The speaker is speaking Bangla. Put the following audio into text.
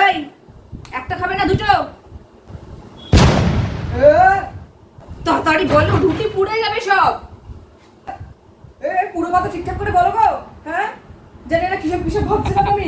এই একটা খাবে না দুটো? এ, তাড়াতাড়ি বলো রুটি পুড়ে যাবে সব। এ পুরো কথা ঠিকঠাক করে বলো গো হ্যাঁ? জানি না কিসব কিসব ভাবছিলাম আমি